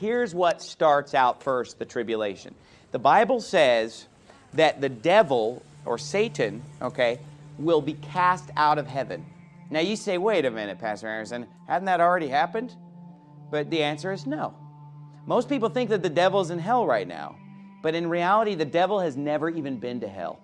here's what starts out first the tribulation. The Bible says that the devil or Satan, okay, will be cast out of heaven. Now you say, wait a minute, Pastor Anderson, hadn't that already happened? But the answer is no. Most people think that the devil's in hell right now. But in reality, the devil has never even been to hell.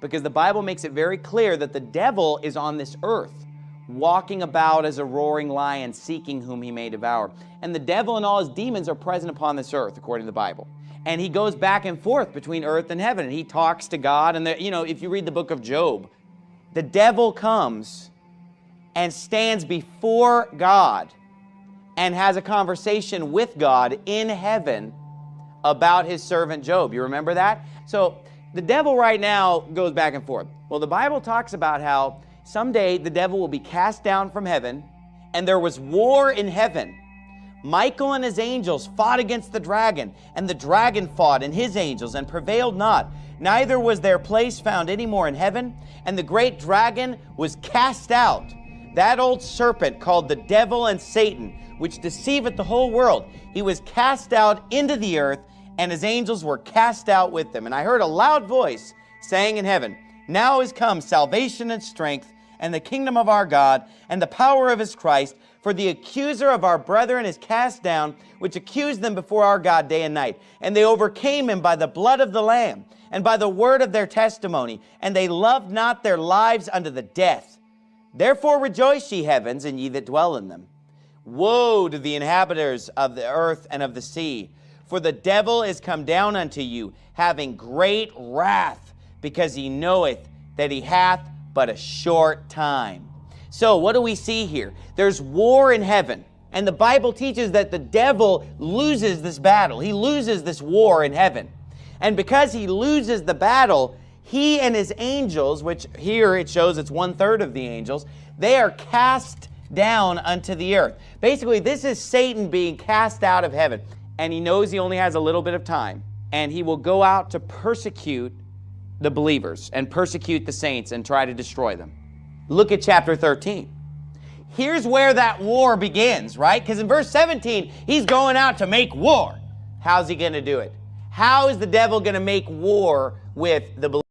Because the Bible makes it very clear that the devil is on this earth, walking about as a roaring lion, seeking whom he may devour. And the devil and all his demons are present upon this earth, according to the Bible. And he goes back and forth between earth and heaven. And he talks to God. And, the, you know, if you read the book of Job, the devil comes and stands before God and has a conversation with God in heaven about his servant Job. You remember that? So the devil right now goes back and forth. Well, the Bible talks about how someday the devil will be cast down from heaven and there was war in heaven. Michael and his angels fought against the dragon, and the dragon fought and his angels and prevailed not. Neither was their place found any more in heaven, and the great dragon was cast out, that old serpent called the devil and Satan, which deceiveth the whole world. He was cast out into the earth, and his angels were cast out with them. And I heard a loud voice saying in heaven, Now is come salvation and strength, and the kingdom of our God, and the power of his Christ, for the accuser of our brethren is cast down, which accused them before our God day and night. And they overcame him by the blood of the Lamb, and by the word of their testimony, and they loved not their lives unto the death. Therefore rejoice, ye heavens, and ye that dwell in them. Woe to the inhabitants of the earth and of the sea, for the devil is come down unto you, having great wrath, because he knoweth that he hath but a short time. So what do we see here? There's war in heaven. And the Bible teaches that the devil loses this battle. He loses this war in heaven. And because he loses the battle, he and his angels, which here it shows it's one third of the angels, they are cast down unto the earth. Basically, this is Satan being cast out of heaven and he knows he only has a little bit of time, and he will go out to persecute the believers and persecute the saints and try to destroy them. Look at chapter 13. Here's where that war begins, right? Because in verse 17, he's going out to make war. How's he going to do it? How is the devil going to make war with the believers?